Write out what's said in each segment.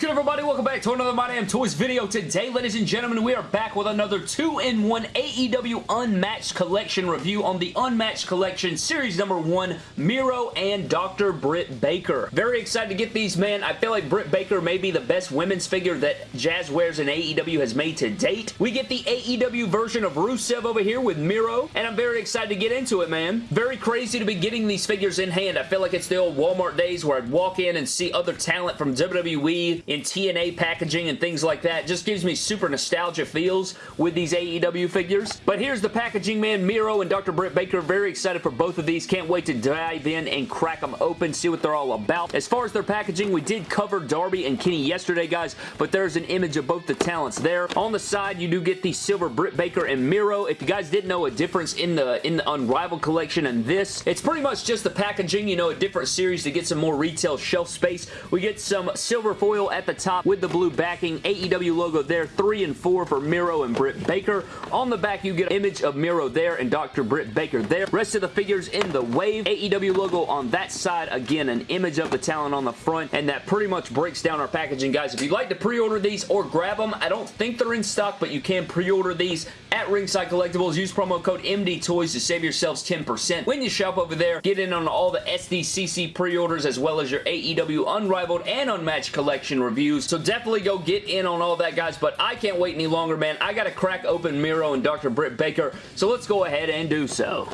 good everybody? Welcome back to another My Damn Toys video. Today, ladies and gentlemen, we are back with another 2-in-1 AEW Unmatched Collection review on the Unmatched Collection Series number 1, Miro and Dr. Britt Baker. Very excited to get these, man. I feel like Britt Baker may be the best women's figure that Jazwares and AEW has made to date. We get the AEW version of Rusev over here with Miro, and I'm very excited to get into it, man. Very crazy to be getting these figures in hand. I feel like it's the old Walmart days where I'd walk in and see other talent from WWE in TNA packaging and things like that. Just gives me super nostalgia feels with these AEW figures. But here's the packaging, man. Miro and Dr. Britt Baker. Very excited for both of these. Can't wait to dive in and crack them open, see what they're all about. As far as their packaging, we did cover Darby and Kenny yesterday, guys, but there's an image of both the talents there. On the side, you do get the silver Britt Baker and Miro. If you guys didn't know a difference in the in the Unrivaled collection and this, it's pretty much just the packaging, you know, a different series to get some more retail shelf space. We get some silver foil at the top with the blue backing. AEW logo there, 3 and 4 for Miro and Britt Baker. On the back, you get an image of Miro there and Dr. Britt Baker there. Rest of the figures in the wave. AEW logo on that side. Again, an image of the talent on the front, and that pretty much breaks down our packaging, guys. If you'd like to pre-order these or grab them, I don't think they're in stock, but you can pre-order these at Ringside Collectibles. Use promo code MDTOYS to save yourselves 10%. When you shop over there, get in on all the SDCC pre-orders as well as your AEW Unrivaled and Unmatched collection reviews. So definitely go get in on all that, guys. But I can't wait any longer, man. I got to crack open Miro and Dr. Britt Baker. So let's go ahead and do so.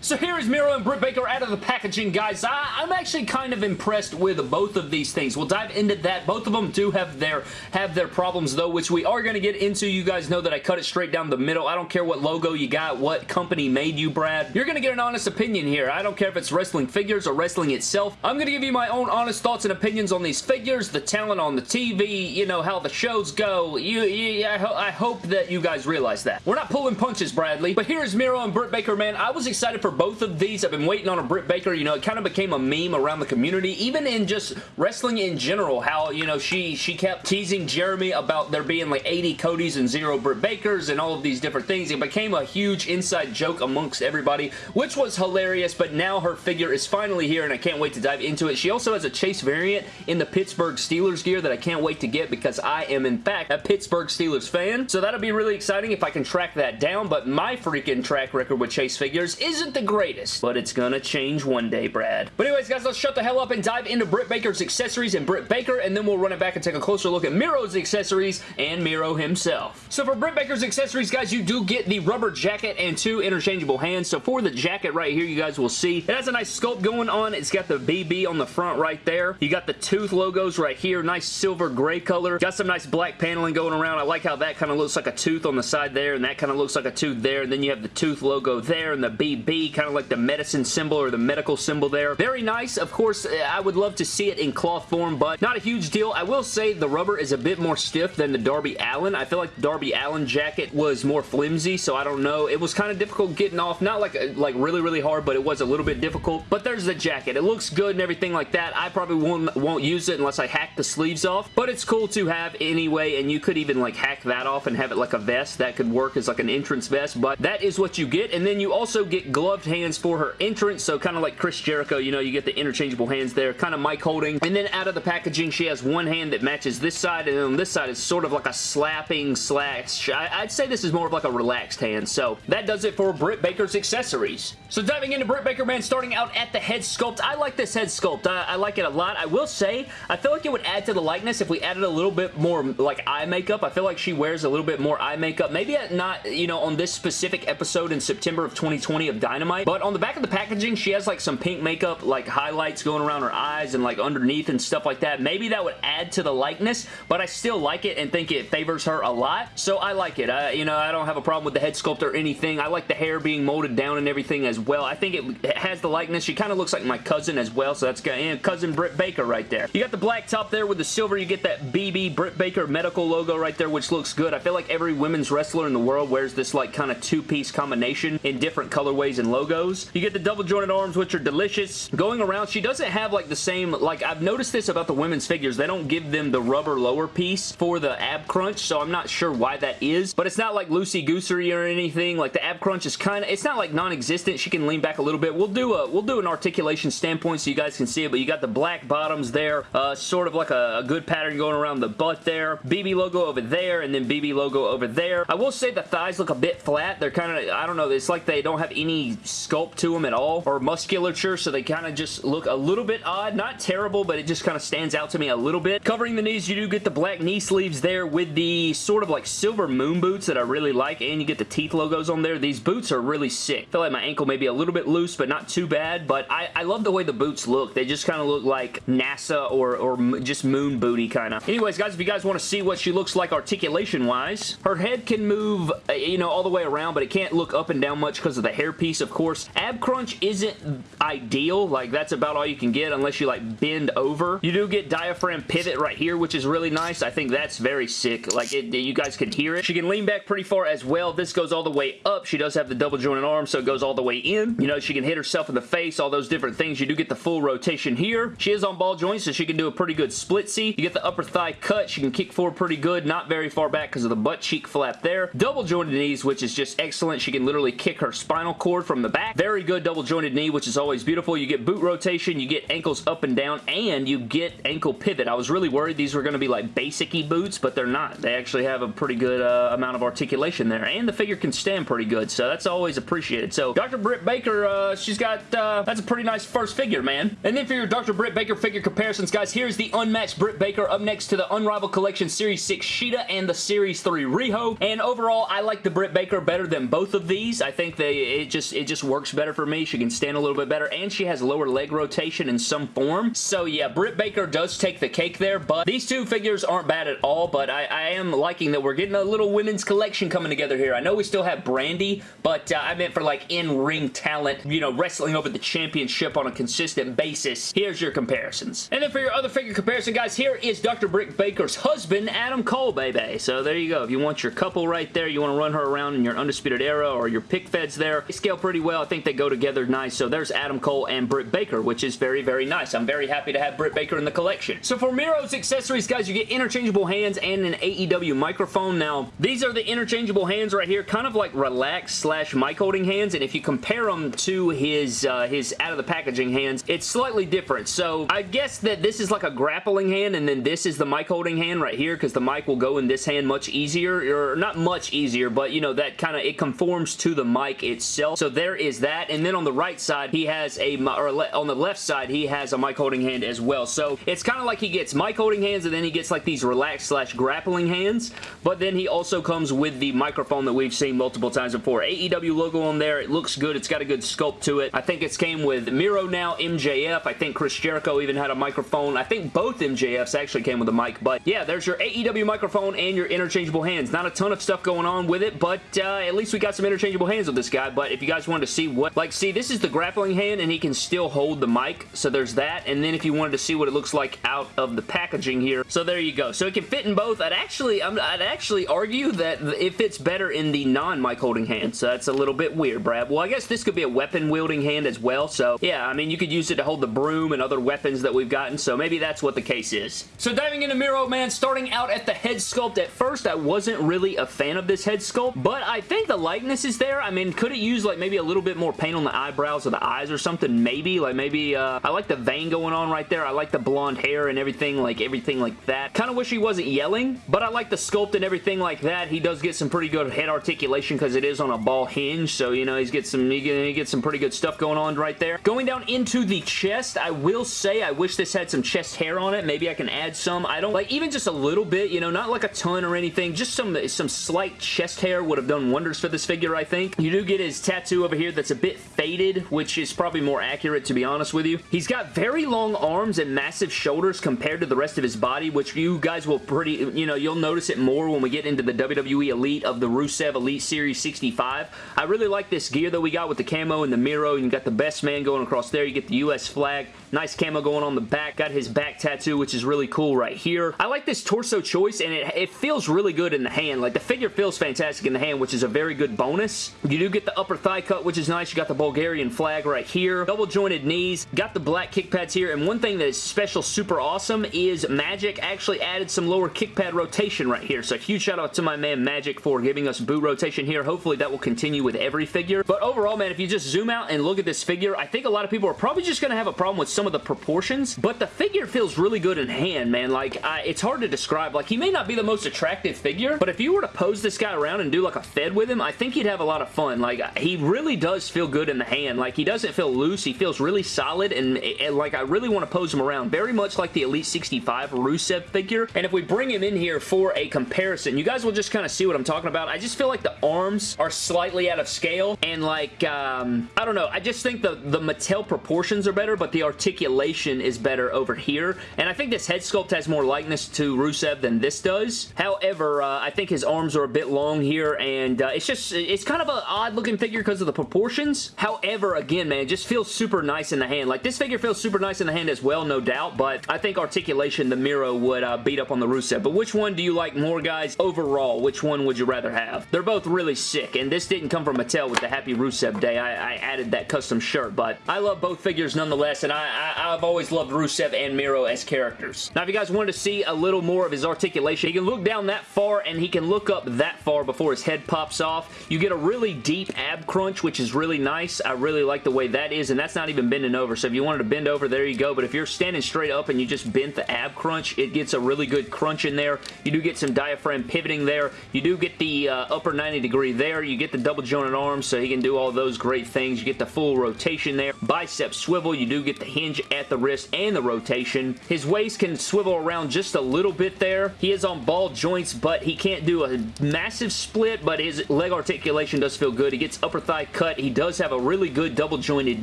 So here is Miro and Britt Baker out of the packaging, guys. I, am actually kind of impressed with both of these things. We'll dive into that. Both of them do have their have their problems, though, which we are going to get into. You guys know that I cut it straight down the middle. I don't care what logo you got, what company made you, Brad. You're going to get an honest opinion here. I don't care if it's wrestling figures or wrestling itself. I'm going to give you my own honest thoughts and opinions on these figures, the talent on the TV, you know, how the shows go. You, you I, ho I hope that you guys realize that. We're not pulling punches, Bradley. But here's Miro and Britt Baker, man. I was excited for for both of these. I've been waiting on a Britt Baker. You know, it kind of became a meme around the community, even in just wrestling in general, how, you know, she, she kept teasing Jeremy about there being like 80 Codys and zero Britt Bakers and all of these different things. It became a huge inside joke amongst everybody, which was hilarious, but now her figure is finally here and I can't wait to dive into it. She also has a Chase variant in the Pittsburgh Steelers gear that I can't wait to get because I am, in fact, a Pittsburgh Steelers fan. So that'll be really exciting if I can track that down, but my freaking track record with Chase figures isn't the greatest, but it's gonna change one day, Brad. But anyways, guys, let's shut the hell up and dive into Britt Baker's accessories and Britt Baker, and then we'll run it back and take a closer look at Miro's accessories and Miro himself. So for Britt Baker's accessories, guys, you do get the rubber jacket and two interchangeable hands. So for the jacket right here, you guys will see, it has a nice sculpt going on. It's got the BB on the front right there. You got the tooth logos right here. Nice silver gray color. Got some nice black paneling going around. I like how that kind of looks like a tooth on the side there, and that kind of looks like a tooth there. And then you have the tooth logo there, and the BB kind of like the medicine symbol or the medical symbol there. Very nice. Of course, eh, I would love to see it in cloth form, but not a huge deal. I will say the rubber is a bit more stiff than the Darby Allin. I feel like the Darby Allin jacket was more flimsy, so I don't know. It was kind of difficult getting off. Not like, eh, like really, really hard, but it was a little bit difficult. But there's the jacket. It looks good and everything like that. I probably won't, won't use it unless I hack the sleeves off, but it's cool to have anyway, and you could even like hack that off and have it like a vest. That could work as like an entrance vest, but that is what you get. And then you also get gloved hands for her entrance, so kind of like Chris Jericho, you know, you get the interchangeable hands there, kind of mic holding. And then out of the packaging, she has one hand that matches this side, and then on this side is sort of like a slapping slash. I'd say this is more of like a relaxed hand, so that does it for Britt Baker's accessories. So diving into Britt Baker, man, starting out at the head sculpt. I like this head sculpt. I, I like it a lot. I will say, I feel like it would add to the likeness if we added a little bit more like eye makeup. I feel like she wears a little bit more eye makeup. Maybe not, you know, on this specific episode in September of 2020 of but on the back of the packaging, she has like some pink makeup, like highlights going around her eyes and like underneath and stuff like that. Maybe that would add to the likeness, but I still like it and think it favors her a lot, so I like it. I, you know, I don't have a problem with the head sculpt or anything. I like the hair being molded down and everything as well. I think it, has the likeness. She kind of looks like my cousin as well, so that's got and cousin Britt Baker right there. You got the black top there with the silver. You get that BB Britt Baker medical logo right there, which looks good. I feel like every women's wrestler in the world wears this like kind of two-piece combination in different colorways and logos. You get the double jointed arms, which are delicious. Going around, she doesn't have like the same, like I've noticed this about the women's figures. They don't give them the rubber lower piece for the ab crunch, so I'm not sure why that is, but it's not like loosey-goosery or anything. Like the ab crunch is kind of, it's not like non-existent. She can lean back a little bit. We'll do a, we'll do an articulation standpoint so you guys can see it, but you got the black bottoms there, uh, sort of like a, a good pattern going around the butt there. BB logo over there, and then BB logo over there. I will say the thighs look a bit flat. They're kind of, I don't know, it's like they don't have any sculpt to them at all, or musculature, so they kind of just look a little bit odd. Not terrible, but it just kind of stands out to me a little bit. Covering the knees, you do get the black knee sleeves there with the sort of like silver moon boots that I really like, and you get the teeth logos on there. These boots are really sick. I feel like my ankle may be a little bit loose, but not too bad, but I, I love the way the boots look. They just kind of look like NASA or, or just moon booty kind of. Anyways, guys, if you guys want to see what she looks like articulation-wise, her head can move, uh, you know, all the way around, but it can't look up and down much because of the hairpiece, of course. Ab crunch isn't ideal. Like, that's about all you can get unless you, like, bend over. You do get diaphragm pivot right here, which is really nice. I think that's very sick. Like, it, you guys can hear it. She can lean back pretty far as well. This goes all the way up. She does have the double jointed arm, so it goes all the way in. You know, she can hit herself in the face, all those different things. You do get the full rotation here. She is on ball joints, so she can do a pretty good split C. You get the upper thigh cut. She can kick forward pretty good. Not very far back because of the butt cheek flap there. Double jointed knees, which is just excellent. She can literally kick her spinal cord from the back. Very good double jointed knee, which is always beautiful. You get boot rotation, you get ankles up and down, and you get ankle pivot. I was really worried these were going to be like basic-y boots, but they're not. They actually have a pretty good uh, amount of articulation there, and the figure can stand pretty good, so that's always appreciated. So Dr. Britt Baker, uh, she's got, uh, that's a pretty nice first figure, man. And then for your Dr. Britt Baker figure comparisons, guys, here's the unmatched Britt Baker up next to the Unrivaled Collection Series 6 Shida and the Series 3 Riho, and overall, I like the Britt Baker better than both of these. I think they, it just, it just works better for me. She can stand a little bit better, and she has lower leg rotation in some form. So yeah, Britt Baker does take the cake there, but these two figures aren't bad at all, but I, I am liking that we're getting a little women's collection coming together here. I know we still have Brandy, but uh, I meant for like in-ring talent, you know, wrestling over the championship on a consistent basis. Here's your comparisons. And then for your other figure comparison, guys, here is Dr. Britt Baker's husband, Adam Cole, baby. So there you go. If you want your couple right there, you want to run her around in your Undisputed Era or your pick feds there, scale pretty well. I think they go together nice. So there's Adam Cole and Britt Baker, which is very, very nice. I'm very happy to have Britt Baker in the collection. So for Miro's accessories, guys, you get interchangeable hands and an AEW microphone. Now, these are the interchangeable hands right here, kind of like relaxed slash mic holding hands, and if you compare them to his, uh, his out of the packaging hands, it's slightly different. So I guess that this is like a grappling hand, and then this is the mic holding hand right here, because the mic will go in this hand much easier, or not much easier, but you know, that kind of, it conforms to the mic itself. So there is that, and then on the right side, he has a, or on the left side, he has a mic holding hand as well. So it's kind of like he gets mic holding hands, and then he gets like these relaxed slash grappling hands, but then he also comes with the microphone that we've seen multiple times before. AEW logo on there. It looks good. It's got a good sculpt to it. I think it's came with Miro now, MJF. I think Chris Jericho even had a microphone. I think both MJFs actually came with a mic, but yeah, there's your AEW microphone and your interchangeable hands. Not a ton of stuff going on with it, but uh, at least we got some interchangeable hands with this guy, but if you guys wanted to see what, like, see, this is the grappling hand, and he can still hold the mic, so there's that, and then if you wanted to see what it looks like out of the packaging here, so there you go. So it can fit in both. I'd actually, I'd actually argue that it fits better in the non-mic holding hand, so that's a little bit weird, Brad. Well, I guess this could be a weapon wielding hand as well, so yeah, I mean, you could use it to hold the broom and other weapons that we've gotten, so maybe that's what the case is. So diving into Miro, man, starting out at the head sculpt, at first I wasn't really a fan of this head sculpt, but I think the likeness is there. I mean, could it use like maybe a little bit more paint on the eyebrows or the eyes or something? Maybe, like maybe, uh, I like the vein going on right there. I like the blonde hair and everything, like everything like that. Kind of wish he wasn't yelling, but I like the sculpt and everything like that. He does get some pretty good head articulation because it is on a ball hinge, so you know, he's get some, he gets some pretty good stuff going on right there. Going down into the chest, I will say I wish this had some chest hair on it. Maybe I can add some. I don't, like, even just a little bit, you know, not like a ton or anything, just some, some slight chest hair would have done wonders for this figure, I think. You do get his tattoo over here that's a bit faded, which is probably more accurate, to be honest with you. He's got very long arms and massive shoulders compared to the rest of his body, which you guys will pretty, you know, you'll notice it more when we get into the WWE Elite of the Rusev Elite Series 65. I really like this gear that we got with the camo and the Miro. And you got the best man going across there. You get the US flag. Nice camo going on the back. Got his back tattoo, which is really cool right here. I like this torso choice, and it, it feels really good in the hand. Like, the figure feels fantastic in the hand, which is a very good bonus. You do get the upper thigh cut, which is nice. You got the Bulgarian flag right here. Double jointed knees. Got the black kick pads here. And one thing that is special, super awesome, is Magic actually added some lower kick pad rotation right here. So huge shout out to my man Magic for giving us boot rotation here. Hopefully that will continue with every figure. But overall, man, if you just zoom out and look at this figure, I think a lot of people are probably just going to have a problem with some of the proportions. But the figure feels really good in hand, man. Like, I, it's hard to describe. Like, he may not be the most attractive figure, but if you were to pose this guy around and do like a fed with him, I think he'd have a lot of fun. Like, he really does feel good in the hand. Like, he doesn't feel loose. He feels really solid, and, and like, I really want to pose him around. Very much like the Elite 65 Rusev figure. And if we bring him in here for a comparison, you guys will just kind of see what I'm talking about. I just feel like the arms are slightly out of scale, and like, um, I don't know. I just think the, the Mattel proportions are better, but the articulation is better over here. And I think this head sculpt has more likeness to Rusev than this does. However, uh, I think his arms are a bit long here, and uh, it's just, it's kind of an odd looking figure because of the proportions. However, again, man, it just feels super nice in the hand. Like, this figure feels super nice in the hand as well, no doubt, but I think articulation, the Miro would uh, beat up on the Rusev. But which one do you like more, guys? Overall, which one would you rather have? They're both really sick, and this didn't come from Mattel with the Happy Rusev Day. I, I added that custom shirt, but I love both figures nonetheless, and I, I, I've always loved Rusev and Miro as characters. Now, if you guys wanted to see a little more of his articulation, he can look down that far, and he can look up that far before his head pops off. You get a really deep ab crunch, which is really nice. I really like the way that is, and that's not even bending over, so if you wanted to bend over, there you go, but if you're standing straight up and you just bent the ab crunch, it gets a really good crunch in there. You do get some diaphragm pivoting there. You do get the uh, upper 90 degree there. You get the double jointed arms, so he can do all those great things. You get the full rotation there. Bicep swivel. You do get the hinge at the wrist and the rotation. His waist can swivel around just a little bit there. He is on ball joints, but he can't do a massive split, but his leg articulation does feel good. He gets upper thigh cut. He does have a really good double jointed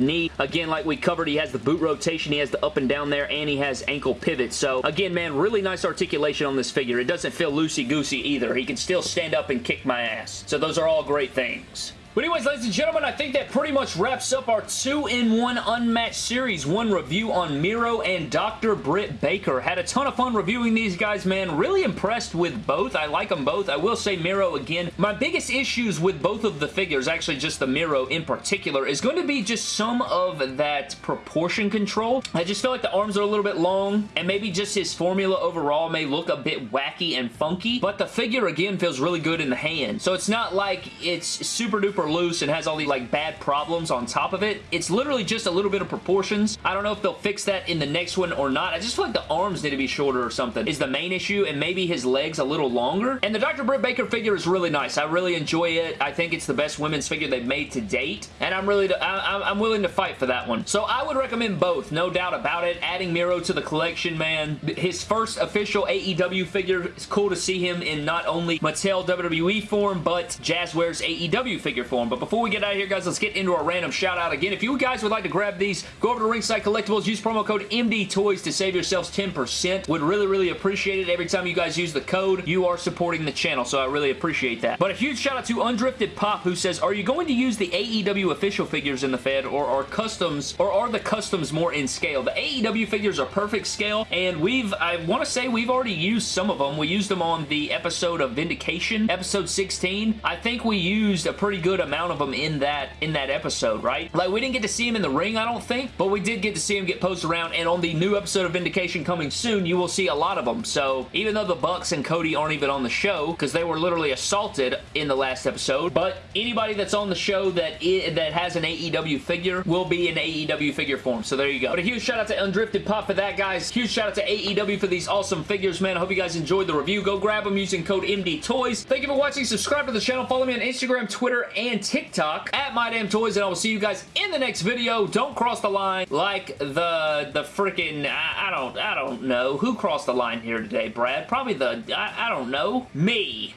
knee. Again, like we covered, he has the boot rotation. He has the up and down there, and he has ankle pivot. So, again, man, really nice articulation on this figure. It doesn't feel loosey-goosey either. He can still stand up and kick my ass. So those are all great things. But anyways, ladies and gentlemen, I think that pretty much wraps up our 2-in-1 Unmatched Series 1 review on Miro and Dr. Britt Baker. Had a ton of fun reviewing these guys, man. Really impressed with both. I like them both. I will say Miro again. My biggest issues with both of the figures, actually just the Miro in particular, is going to be just some of that proportion control. I just feel like the arms are a little bit long, and maybe just his formula overall may look a bit wacky and funky, but the figure, again, feels really good in the hand. So it's not like it's super duper loose and has all these like bad problems on top of it. It's literally just a little bit of proportions. I don't know if they'll fix that in the next one or not. I just feel like the arms need to be shorter or something is the main issue and maybe his legs a little longer. And the Dr. Britt Baker figure is really nice. I really enjoy it. I think it's the best women's figure they've made to date and I'm really I, I'm willing to fight for that one. So I would recommend both, no doubt about it. Adding Miro to the collection, man. His first official AEW figure. It's cool to see him in not only Mattel WWE form, but Jazwares AEW figure form But before we get out of here, guys, let's get into our random shout out again. If you guys would like to grab these, go over to Ringside Collectibles, use promo code MDTOYS to save yourselves 10%. Would really, really appreciate it. Every time you guys use the code, you are supporting the channel, so I really appreciate that. But a huge shout out to Undrifted Pop, who says, are you going to use the AEW official figures in the Fed, or are customs, or are the customs more in scale? The AEW figures are perfect scale, and we've, I want to say we've already used some of them. We used them on the episode of Vindication, episode 16. I think we used a pretty good amount of them in that in that episode, right? Like, we didn't get to see him in the ring, I don't think, but we did get to see him get posted around, and on the new episode of Vindication coming soon, you will see a lot of them. So, even though the Bucks and Cody aren't even on the show, because they were literally assaulted in the last episode, but anybody that's on the show that that has an AEW figure will be in AEW figure form, so there you go. But a huge shout out to Undrifted Pop for that, guys. Huge shout out to AEW for these awesome figures, man. I hope you guys enjoyed the review. Go grab them using code MDTOYS. Thank you for watching. Subscribe to the channel. Follow me on Instagram, Twitter, and TikTok at My Damn Toys, and I will see you guys in the next video. Don't cross the line like the the freaking I, I, don't I don't know who crossed the line here today, Brad. Probably the I, I don't know me.